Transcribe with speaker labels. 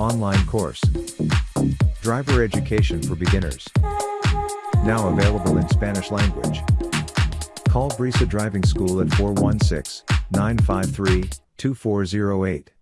Speaker 1: Online course. Driver education for beginners. Now available in Spanish language. Call Brisa Driving School at 416 953 2408.